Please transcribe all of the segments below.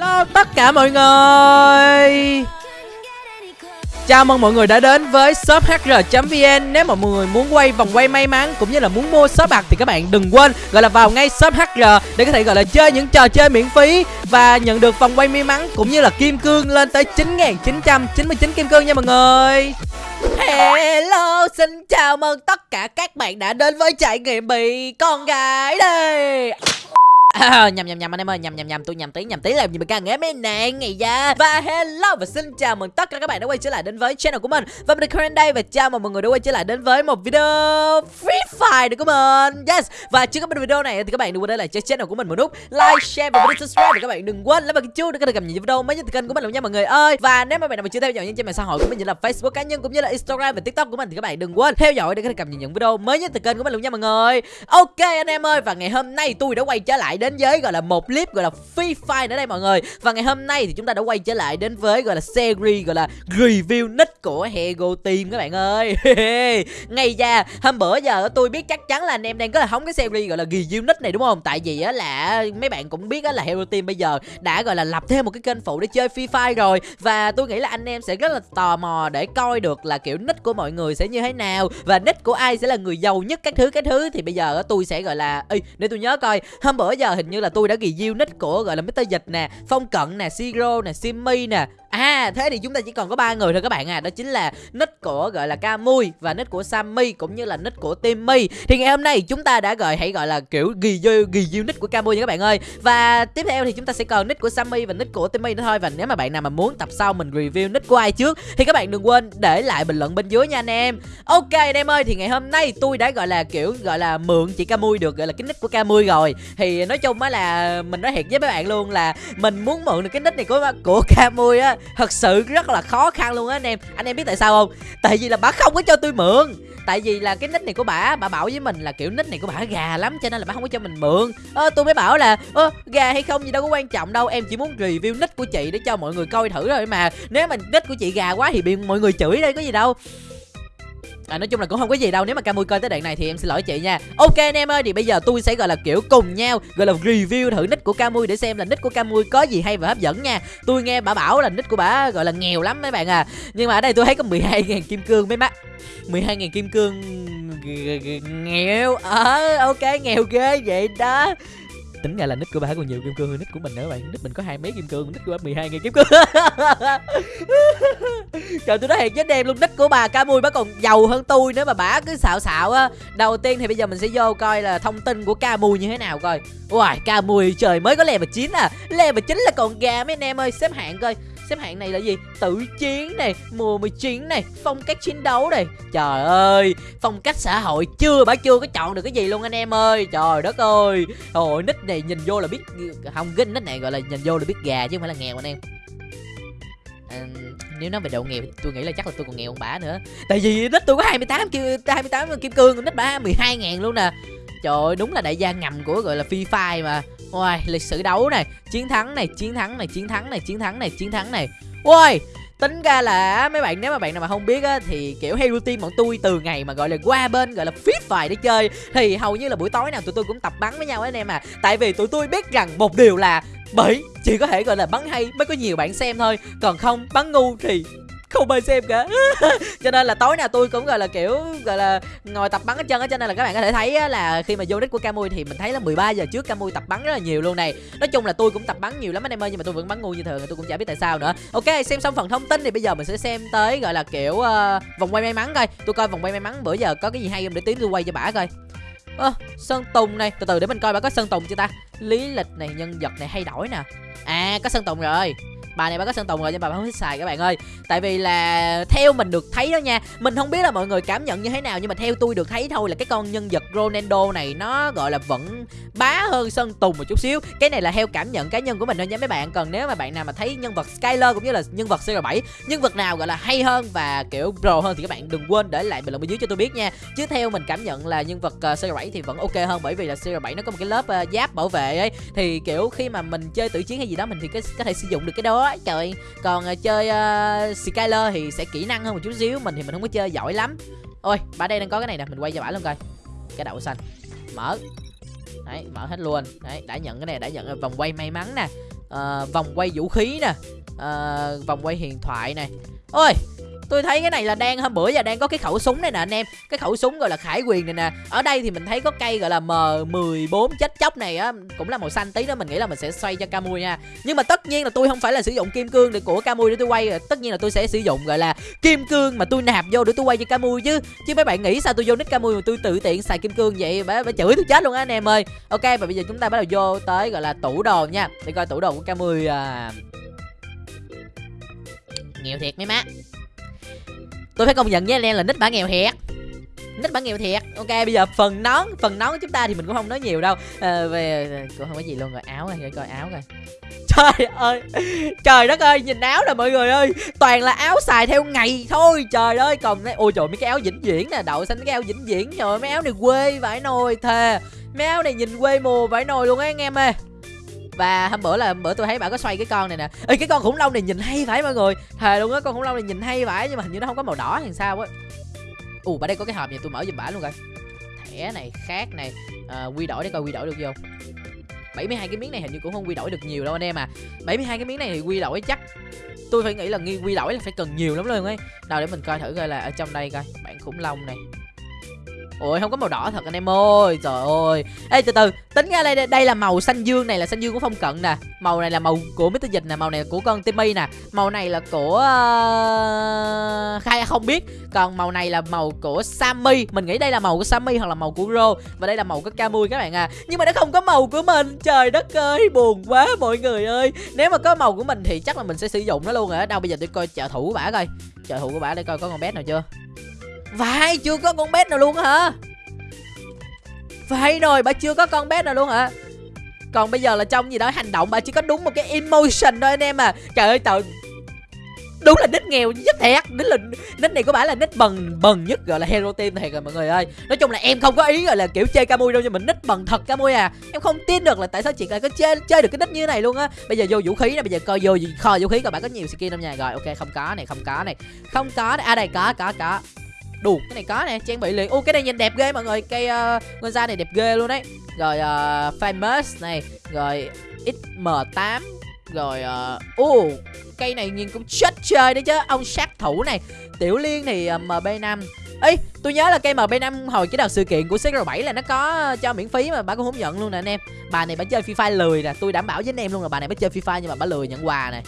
Hello tất cả mọi người. Chào mừng mọi người đã đến với shop hr.vn Nếu mà mọi người muốn quay vòng quay may mắn cũng như là muốn mua shop bạc thì các bạn đừng quên gọi là vào ngay shop hr để có thể gọi là chơi những trò chơi miễn phí và nhận được vòng quay may mắn cũng như là kim cương lên tới 9.999 kim cương nha mọi người. Hello, xin chào mừng tất cả các bạn đã đến với trải nghiệm bị con gái đây. À, nhầm nhầm nhầm anh em ơi nhầm nhầm nhầm tôi nhầm tí nhầm tí làm gì mà càng nghe mấy nàng ngày da. Và hello và xin chào mừng tất cả các bạn đã quay trở lại đến với channel của mình. Và mình là Karen đây và chào mừng mọi người đã quay trở lại đến với một video Free Fire được của mình. Yes. Và trước cái video này thì các bạn đừng quên để lại cho channel của mình một nút like share và video subscribe để các bạn đừng quên lấy vào cái chuông để có thể cập nhật video mới nhất từ kênh của mình luôn nha mọi người ơi. Và nếu mà bạn nào mà chưa theo dõi những trang mạng xã hội của mình như là Facebook cá nhân cũng như là Instagram và TikTok của mình thì các bạn đừng quên theo dõi để có bạn cập nhật những video mới nhất từ kênh của mình luôn nha mọi người. Ok anh em ơi và ngày hôm nay tôi đã quay trở lại đến với gọi là một clip gọi là Free Fire nữa đây mọi người. Và ngày hôm nay thì chúng ta đã quay trở lại đến với gọi là series gọi là review nick của Hego Team các bạn ơi. Ngày ra hôm bữa giờ tôi biết chắc chắn là anh em đang có là hóng cái series gọi là review nick này đúng không? Tại vì á là mấy bạn cũng biết á là Hero Team bây giờ đã gọi là lập thêm một cái kênh phụ để chơi Free Fire rồi. Và tôi nghĩ là anh em sẽ rất là tò mò để coi được là kiểu nick của mọi người sẽ như thế nào. Và nick của ai sẽ là người giàu nhất các thứ các thứ. Thì bây giờ tôi sẽ gọi là Ê, để tôi nhớ coi. Hôm bữa giờ hình như là tôi đã review nick của gọi là Mr. Dịch nè Phong Cận nè, Siro nè, Simmy nè À thế thì chúng ta chỉ còn có ba người thôi các bạn à. Đó chính là nick của gọi là Camui Và nick của Sammy cũng như là nick của Timmy. Thì ngày hôm nay chúng ta đã gọi hãy gọi là kiểu review, review nick của Camui nha các bạn ơi. Và tiếp theo thì chúng ta sẽ còn nick của Sammy và nick của Timmy nữa thôi. Và nếu mà bạn nào mà muốn tập sau mình review nick của ai trước Thì các bạn đừng quên để lại bình luận bên dưới nha anh em. Ok anh em ơi thì ngày hôm nay tôi đã gọi là kiểu gọi là mượn chị Camui được gọi là cái nick của Camui rồi. Thì nói chung á là mình nói thiệt với mấy bạn luôn là Mình muốn mượn được cái nick này của của Camui á thật sự rất là khó khăn luôn á anh em. Anh em biết tại sao không? Tại vì là bà không có cho tôi mượn. Tại vì là cái nick này của bà bà bảo với mình là kiểu nick này của bà gà lắm, cho nên là bà không có cho mình mượn. Ơ, tôi mới bảo là, ơ, gà hay không gì đâu có quan trọng đâu, em chỉ muốn review nick của chị để cho mọi người coi thử thôi mà. Nếu mà nick của chị gà quá thì bị mọi người chửi đây có gì đâu. À, nói chung là cũng không có gì đâu nếu mà Camui coi tới đoạn này thì em xin lỗi chị nha. Ok anh em ơi thì bây giờ tôi sẽ gọi là kiểu cùng nhau gọi là review thử nick của Camui để xem là nick của Camui có gì hay và hấp dẫn nha. Tôi nghe bà bảo là nick của bà gọi là nghèo lắm mấy bạn à. Nhưng mà ở đây tôi thấy có 12.000 kim cương mấy mắt. 12.000 kim cương nghèo ờ à, ok nghèo ghê vậy đó tính ra là nick của bà còn nhiều kim cương hơn nick của mình nữa bạn. Nick mình có hai mấy kim cương nick của bà 12 ngàn kim cương. Trời tôi nói thiệt với em luôn nick của bà ca mui bà còn giàu hơn tôi nếu mà bà cứ xạo xạo á. Đầu tiên thì bây giờ mình sẽ vô coi là thông tin của ca mui như thế nào coi. Uầy, ca mui trời mới có level 9 à. Level 9 là còn gà mấy anh em ơi xếp hạng coi xếp hạng này là gì? Tự chiến này mùa 19 này phong cách chiến đấu này. Trời ơi phong cách xã hội chưa bà chưa có chọn được cái gì luôn anh em ơi. Trời đất ơi. Hồi nick này nhìn vô là biết không cái nick này gọi là nhìn vô là biết gà chứ không phải là nghèo anh em. À, nếu nói về độ nghèo tôi nghĩ là chắc là tôi còn nghèo hơn bả nữa. Tại vì nick tôi có 28 kim 28 kim cương nick bả 12 ngàn luôn nè. Trời ơi đúng là đại gia ngầm của gọi là phi fire mà. Ôi, lịch sử đấu này, chiến thắng này, chiến thắng này, chiến thắng này, chiến thắng này, chiến thắng này. Ôi, tính ra là mấy bạn nếu mà bạn nào mà không biết á thì kiểu Hero Team bọn tôi từ ngày mà gọi là qua bên gọi là fit vài để chơi thì hầu như là buổi tối nào tụi tôi cũng tập bắn với nhau anh em à. Tại vì tụi tôi biết rằng một điều là bởi chỉ có thể gọi là bắn hay mới có nhiều bạn xem thôi, còn không bắn ngu thì không ai xem cả. Cho nên là tối nào tôi cũng gọi là kiểu gọi là ngồi tập bắn hết chân á. Cho nên là các bạn có thể thấy là khi mà vô nick của Camui thì mình thấy là 13 giờ trước Camui tập bắn rất là nhiều luôn này. Nói chung là tôi cũng tập bắn nhiều lắm anh em ơi nhưng mà tôi vẫn bắn ngu như thường tôi cũng chả biết tại sao nữa. Ok xem xong phần thông tin thì bây giờ mình sẽ xem tới gọi là kiểu uh, vòng quay may mắn coi. Tôi coi vòng quay may mắn bữa giờ có cái gì hay không để tí tôi quay cho bả coi. Ơ sơn tùng này. Từ từ để mình coi bà có sơn tùng chưa ta? Lý lịch này nhân vật này hay đổi nè. À có sơn tùng rồi bài này bà có sơn tùng rồi nhưng bà không thích xài các bạn ơi. Tại vì là theo mình được thấy đó nha, mình không biết là mọi người cảm nhận như thế nào nhưng mà theo tôi được thấy thôi là cái con nhân vật Ronaldo này nó, gọi là, vẫn bá hơn sơn tùng một chút xíu. Cái này là theo cảm nhận cá nhân của mình thôi nha mấy bạn. Còn nếu mà bạn nào mà thấy nhân vật Skyler cũng như là nhân vật CR7 nhân vật nào, gọi là, hay hơn và, kiểu, pro hơn thì các bạn đừng quên để lại bình luận bên dưới cho tôi biết nha. Chứ theo mình cảm nhận là nhân vật ờ, CR7 thì vẫn ok hơn bởi vì là CR7 nó có một cái lớp ờ, giáp bảo vệ ấy. Thì, kiểu, khi mà mình chơi tử chiến hay gì đó mình thì có thể sử dụng được cái đó trời. Còn uh, chơi uh, Skyler thì sẽ kỹ năng hơn một chút xíu mình thì mình không có chơi giỏi lắm. Ôi bà đây đang có cái này nè mình quay cho bả luôn coi. Cái đậu xanh. Mở. Đấy mở hết luôn. Đấy đã nhận cái này đã nhận vòng quay may mắn nè. Uh, vòng quay vũ khí nè. Uh, vòng quay huyền thoại này ôi! Tôi thấy cái này là đang hôm bữa giờ đang có cái khẩu súng này nè anh em. Cái khẩu súng gọi là khải quyền này nè. Ở đây thì mình thấy có cây gọi là m 14 chết chóc này á cũng là màu xanh tí đó mình nghĩ là mình sẽ xoay cho camui nha. Nhưng mà tất nhiên là tôi không phải là sử dụng kim cương để của camui để tôi quay tất nhiên là tôi sẽ sử dụng gọi là kim cương mà tôi nạp vô để tôi quay cho camui chứ. Chứ mấy bạn nghĩ sao tôi vô nick camui mà tôi tự tiện xài kim cương vậy? Bà, bà chửi tôi chết luôn á anh em ơi. Ok và bây giờ chúng ta bắt đầu vô tới gọi là tủ đồ nha. Để coi tủ đồ của camui à... nghèo thiệt mấy má tôi phải công nhận với anh em là nít bả nghèo thiệt. Nít bản nghèo thiệt. Ok bây giờ phần nón phần nón của chúng ta thì mình cũng không nói nhiều đâu. À, về cũng không có gì luôn rồi áo rồi để coi áo rồi trời ơi trời đất ơi nhìn áo nè mọi người ơi. Toàn là áo xài theo ngày thôi trời ơi. Còn ôi trời mấy cái áo vĩnh viễn nè đậu xanh mấy cái áo vĩnh viễn. Rồi mấy áo này quê vải nồi thề. Mấy áo này nhìn quê mùa vải nồi luôn á anh em ơi và hôm bữa là bữa tôi thấy bà có xoay cái con này nè. Ê cái con khủng long này nhìn hay phải mọi người. Thề luôn á con khủng long này nhìn hay phải nhưng mà hình như nó không có màu đỏ thì sao á. Ù bà đây có cái hộp này tôi mở giùm bả luôn rồi thẻ này khác này. À, quy đổi để coi quy đổi được không 72 cái miếng này hình như cũng không quy đổi được nhiều đâu anh em à. 72 cái miếng này thì quy đổi chắc tôi phải nghĩ là nghi quy đổi là phải cần nhiều lắm luôn ấy. Nào để mình coi thử coi là ở trong đây coi. Bản khủng long này ôi không có màu đỏ thật anh em ơi, trời ơi. Ê, từ từ, tính ra đây đây là màu xanh dương này là xanh dương của phong cận nè. Màu này là màu của mít dịch nè, màu này là của con timmy nè. Màu này là của uh... khai à, không biết. Còn màu này là màu của sammy. Mình nghĩ đây là màu của sammy hoặc là màu của ro. Và đây là màu của camui các bạn à. Nhưng mà nó không có màu của mình. Trời đất ơi, buồn quá mọi người ơi. Nếu mà có màu của mình thì chắc là mình sẽ sử dụng nó luôn rồi đâu, bây giờ tôi coi trợ thủ của bả coi. Trợ thủ của bả để coi có con bé nào chưa? Vậy chưa có con bé nào luôn hả? Vậy rồi, bà chưa có con bé nào luôn hả? Còn bây giờ là trong gì đó hành động, bà chỉ có đúng một cái emotion thôi anh em à. Trời ơi trời đúng là nít nghèo nhất thiệt. Nít là nít này của bà là nít bần bần nhất gọi là hero team thiệt rồi, mọi người ơi. Nói chung là em không có ý gọi là kiểu chơi camui đâu, nhưng mình nít bần thật camui à. Em không tin được là tại sao chị lại có chơi chơi được cái nít như thế này luôn á. Bây giờ vô vũ khí nè, bây giờ coi vô kho vũ khí coi bạn có nhiều skin không nha rồi, ok, không có này, không có này. Không có này. À đây, có có có đủ cái này có nè trang bị liền ô cái này nhìn đẹp ghê mọi người cây uh, ngân da này đẹp ghê luôn đấy rồi uh, famous này rồi xm 8 rồi uh, uh, cây này nhìn cũng chết chơi đấy chứ ông sát thủ này tiểu liên thì uh, mb 5 Ê, tôi nhớ là cây MB5 hồi cái đợt sự kiện của CR7 là nó có ờ, cho miễn phí mà bà cũng không nhận luôn nè anh em. Bà này bà chơi Free Fire lười nè, tôi đảm bảo với anh em luôn là bà này bà chơi Free Fire nhưng mà bà lười nhận quà này.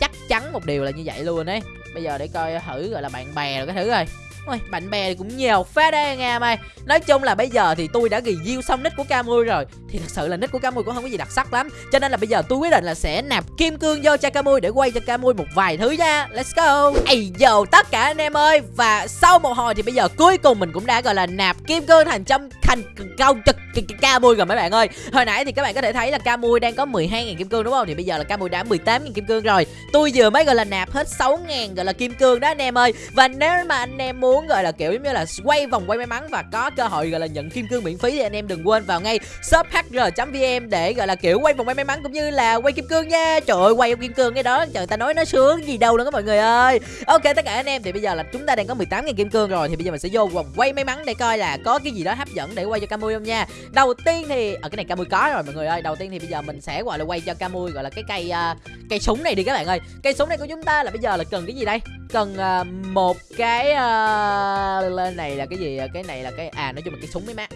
Chắc chắn một điều là như vậy luôn đấy. Bây giờ để coi thử gọi là bạn bè rồi cái thứ rồi. Ôi, bạn bè thì cũng nhiều phết đấy anh em ơi. Nói chung là bây giờ thì tôi đã review xong nick của Camui rồi. Thì thật sự là nick của Camui cũng không có gì đặc sắc lắm. Cho nên là bây giờ tôi quyết định là sẽ nạp kim cương vô cho Camui để quay cho Camui một vài thứ nha. Let's go. Ây dồ tất cả anh em ơi. Và sau một hồi thì bây giờ cuối cùng mình cũng đã gọi là nạp kim cương thành trăm thành cao trực Camui rồi mấy bạn ơi. Hồi nãy thì các bạn có thể thấy là Camui đang có 12.000 kim cương đúng không? Thì bây giờ là Camui đã 18.000 kim cương rồi. Tôi vừa mới gọi là nạp hết 6.000 gọi là kim cương đó anh em ơi. Và nếu mà anh em muốn gọi là kiểu giống như là quay vòng quay may mắn và có cơ hội gọi là nhận kim cương miễn phí thì anh em đừng quên vào ngay shop hr.vm để gọi là kiểu quay vòng quay may mắn cũng như là quay kim cương nha. Trời ơi quay kim cương cái đó trời ta nói nó sướng gì đâu nữa các mọi người ơi. Ok tất cả anh em thì bây giờ là chúng ta đang có 18.000 kim cương rồi thì bây giờ mình sẽ vô vòng quay may mắn để coi là có cái gì đó hấp dẫn để quay cho Camui không nha. Đầu tiên thì ở cái này Camui có rồi mọi người ơi. Đầu tiên thì bây giờ mình sẽ gọi là quay cho Camui gọi là cái cây uh, cây súng này đi các bạn ơi. Cây súng này của chúng ta là bây giờ là cần cái gì đây? Cần uh, một cái uh, Ờ, lên này là cái gì à? cái này là cái à nói chung là cái súng mấy má.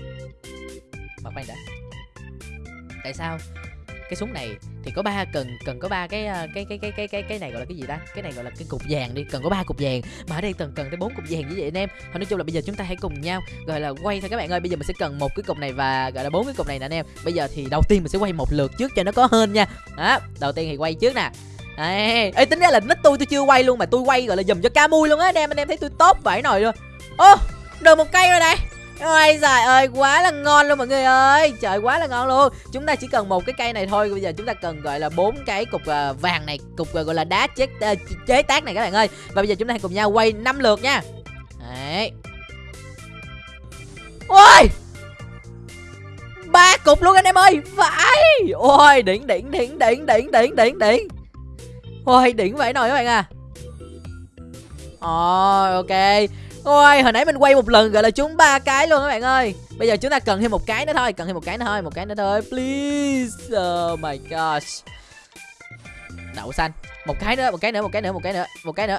Mà khoan đã. Tại sao? Cái súng này thì có ba, cần cần có ba cái ờ, cái cái cái cái cái cái này gọi là cái gì ta? Cái này gọi là cái cục vàng đi, cần có ba cục vàng. Mà ở đây cần cần tới bốn cục vàng như vậy anh em. Thôi nói chung là bây giờ chúng ta hãy cùng nhau, gọi là, quay thôi các bạn ơi. Bây giờ mình sẽ cần một cái cục này và, gọi là, bốn cái cục này nè anh em. Bây giờ thì đầu tiên mình sẽ quay một lượt trước cho nó có hơn nha. Đó, đầu tiên thì quay trước nè. Ê, ê tính ra là nick tôi tôi chưa quay luôn mà tôi quay gọi là dùm cho ca mui luôn á. Anh em anh em thấy tôi tốt vậy nồi luôn. Ô được một cây rồi đây. Ôi trời ơi quá là ngon luôn mọi người ơi. Trời quá là ngon luôn. Chúng ta chỉ cần một cái cây này thôi. Bây giờ chúng ta cần gọi là bốn cái cục à, vàng này Cục à, gọi là đá chế, à, chế tác này các bạn ơi. Và bây giờ chúng ta hãy cùng nhau quay 5 lượt nha. Đấy. Ôi! Ba cục luôn anh em ơi. Phải Ôi đỉnh đỉnh đỉnh đỉnh đỉnh đỉnh đỉnh đỉnh. Ôi đỉnh vậy nồi các bạn à. Oh ok. Ôi hồi nãy mình quay một lần gọi là trúng ba cái luôn các bạn ơi. Bây giờ chúng ta cần thêm một cái nữa thôi Cần thêm một cái nữa thôi Một cái nữa thôi. Please. Oh my gosh. Đậu xanh. Một cái nữa một cái nữa một cái nữa một cái nữa một cái nữa.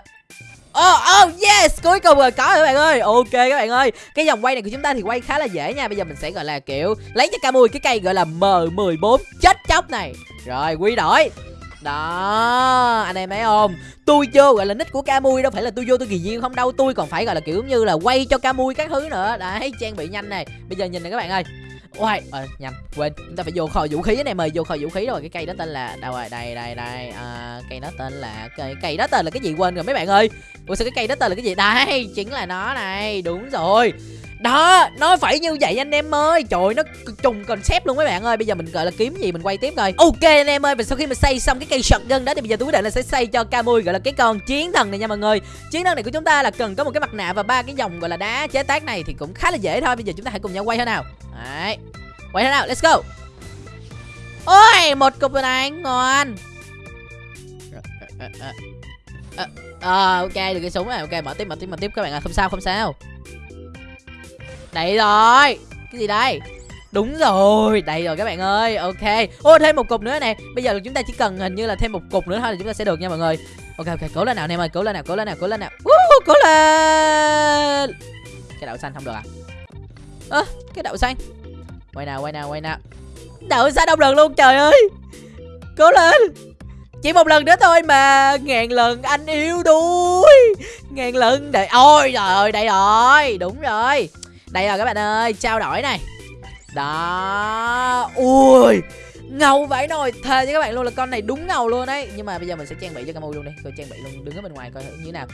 Oh, oh yes. Cuối cùng rồi có rồi các bạn ơi. Ok các bạn ơi. Cái dòng quay này của chúng ta thì quay khá là dễ nha. Bây giờ mình sẽ gọi là kiểu lấy cho Camui cái cây gọi là M14 chết chóc này. Rồi quy đổi đó anh em thấy không? Tôi vô gọi là nick của Camui đâu phải là tôi vô tôi kỳ duyên không đâu. Tôi còn phải gọi là kiểu như là quay cho Camui các thứ nữa. Đấy trang bị nhanh này. Bây giờ nhìn này các bạn ơi. Ôi, à, nhầm, quên, chúng ta phải vô kho vũ khí này mời vô kho vũ khí rồi cái cây đó tên là đâu rồi, đây đây đây, à, cây đó tên là cây cây đó tên là cái gì quên rồi mấy bạn ơi. Ủa sao cái cây đó tên là cái gì? Đây, chính là nó này, đúng rồi. Đó, nó phải như vậy anh em ơi Trời nó trùng concept luôn mấy bạn ơi Bây giờ mình gọi là kiếm gì mình quay tiếp rồi Ok anh em ơi Và sau khi mình xây xong cái cây shotgun đó Thì bây giờ tôi quyết định là sẽ xây cho Camui gọi là cái con chiến thần này nha mọi người Chiến thần này của chúng ta là cần có một cái mặt nạ Và ba cái dòng gọi là đá chế tác này Thì cũng khá là dễ thôi Bây giờ chúng ta hãy cùng nhau quay thế nào Đấy Quay thế nào let's go Ôi một cục này ngon Ờ ok được cái súng này ok mở tiếp mở tiếp mở tiếp các bạn ạ à. không sao không sao Đấy rồi. Cái gì đây? Đúng rồi, đây rồi các bạn ơi. Ok, ô thêm một cục nữa nè. Bây giờ chúng ta chỉ cần hình như là thêm một cục nữa thôi là chúng ta sẽ được nha mọi người. Ok, ok, cố lên nào em ơi, cố lên nào, cố lên nào, cố lên nào. Uh, Cố lên. Cái đậu xanh không được à? Ơ, à, cái đậu xanh. Quay nào, quay nào, quay nào. Đậu xanh không lần luôn, trời ơi. Cố lên. Chỉ một lần nữa thôi mà ngàn lần anh yêu đuối. Ngàn lần để ôi trời ơi đây rồi. Đúng rồi đây rồi các bạn ơi, trao đổi này. Đó. Ui, ngầu vãi nồi thề với các bạn luôn là con này đúng ngầu luôn đấy nhưng mà bây giờ mình sẽ trang bị cho Camu luôn đi. Tôi trang bị luôn, đứng ở bên ngoài coi như thế nào.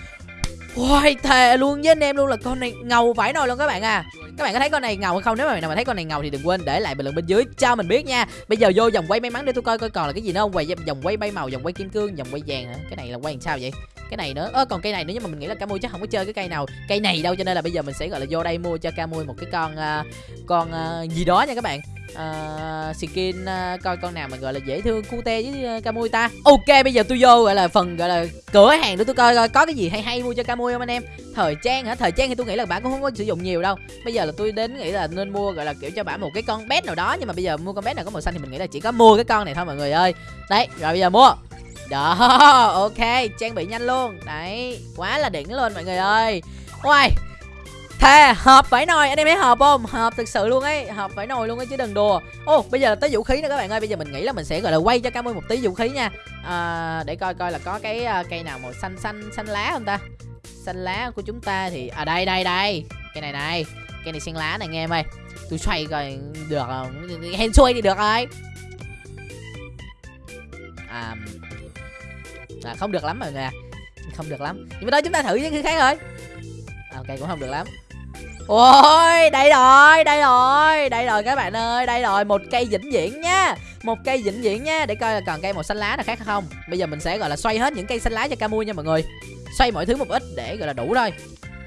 Ôi thề luôn với anh em luôn là con này ngầu vãi nồi luôn các bạn à. Các bạn có thấy con này ngầu hay không? Nếu mà bạn nào mà thấy con này ngầu thì đừng quên để lại bình luận bên dưới. Cho mình biết nha. Bây giờ vô vòng quay may mắn để tôi coi coi còn là cái gì nữa không? Quay vòng quay bay màu, vòng quay kim cương, vòng quay vàng hả? Cái này là quay làm sao vậy? Cái này nữa. Ơ còn cây này nữa nhưng mà mình nghĩ là Camui chắc không có chơi cái cây nào. Cây này đâu cho nên là bây giờ mình sẽ gọi là vô đây mua cho Camui một cái con uh, con uh, gì đó nha các bạn uh, skin uh, coi con nào mà gọi là dễ thương cute với uh, Camui ta. Ok bây giờ tôi vô gọi là phần gọi là cửa hàng để tôi coi coi có cái gì hay hay mua cho Camui không anh em. Thời trang hả? Thời trang thì tôi nghĩ là bạn cũng không có sử dụng nhiều đâu. Bây giờ là tôi đến nghĩ là nên mua gọi là kiểu cho bạn một cái con bé nào đó nhưng mà bây giờ mua con bé nào có màu xanh thì mình nghĩ là chỉ có mua cái con này thôi mọi người ơi. Đấy rồi bây giờ mua. Đó, ok, trang bị nhanh luôn. Đấy, quá là đỉnh luôn mọi người ơi. Ôi, thề, hợp vải nồi, anh em thấy hợp không? Hợp thực sự luôn ấy, hợp vải nồi luôn ấy chứ đừng đùa. Ô, oh, bây giờ tới vũ khí nữa các bạn ơi. Bây giờ mình nghĩ là mình sẽ gọi là quay cho Cam một tí vũ khí nha. À, Để coi coi là có cái uh, cây nào màu xanh xanh xanh lá không ta? Xanh lá của chúng ta thì À đây đây đây, cây này này. Cây này xanh lá này nghe em ơi. Tôi xoay coi được không? Hên xuôi thì được rồi. À, à, không được lắm mọi người à không được lắm. Nhưng mà thôi chúng ta thử những thứ khác thôi. À, ok cũng không được lắm ôi đây rồi đây rồi đây rồi các bạn ơi đây rồi một cây vĩnh viễn nhá một cây vĩnh viễn nhá để coi là còn cây màu xanh lá nào khác không. Bây giờ mình sẽ gọi là xoay hết những cây xanh lá cho Camui nha mọi người. Xoay mọi thứ một ít để gọi là đủ thôi.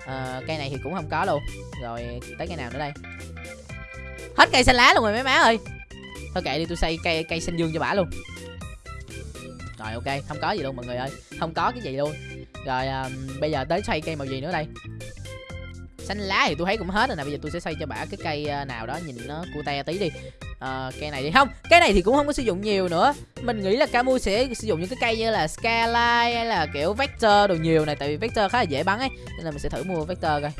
À, cây này thì cũng không có luôn. Rồi tới cây nào nữa đây? Hết cây xanh lá luôn rồi mấy má ơi. Thôi kệ đi tôi xây cây cây xanh dương cho bả luôn. Rồi ok không có gì luôn mọi người ơi. Không có cái gì luôn. Rồi um, bây giờ tới xoay cây màu gì nữa đây? Xanh lá thì tôi thấy cũng hết rồi nè. Bây giờ tôi sẽ xây cho bả cái cây à, nào đó nhìn nó cute tí đi. À, cây này thì không cái này thì cũng không có sử dụng nhiều nữa. Mình nghĩ là Camu sẽ sử dụng những cái cây như là Skyline hay là kiểu Vector đồ nhiều này tại vì Vector khá là dễ bắn ấy. Nên là mình sẽ thử mua Vector coi.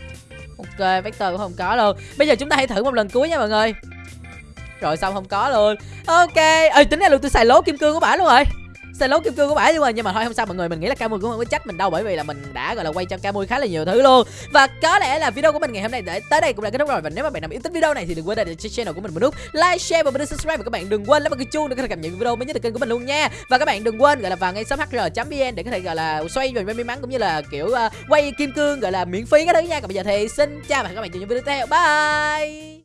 Ok Vector cũng không có luôn. Bây giờ chúng ta hãy thử một lần cuối nha mọi người. Rồi xong không có luôn. Ok. Ơi tính ra luôn tôi xài lố kim cương của bả luôn rồi xe lố kim cương của bả luôn rồi nhưng mà thôi không sao mọi người mình nghĩ là Camui cũng không có trách mình đâu bởi vì là mình đã gọi là quay cho Camui khá là nhiều thứ luôn. Và có lẽ là video của mình ngày hôm nay để tới đây cũng là kết thúc rồi. Và nếu mà bạn nào yêu thích video này thì đừng quên để cho channel của mình một nút like share và mình subscribe. Và các bạn đừng quên lấy một cái chuông để có thể cập nhật video mới nhất từ kênh của mình luôn nha. Và các bạn đừng quên gọi là vào ngay shop hr.vn để có thể gọi là xoay về may mắn cũng như là kiểu uh, quay kim cương gọi là miễn phí cái thứ nha. Còn bây giờ thì xin chào và hẹn gặp các bạn trong những video tiếp theo. Bye!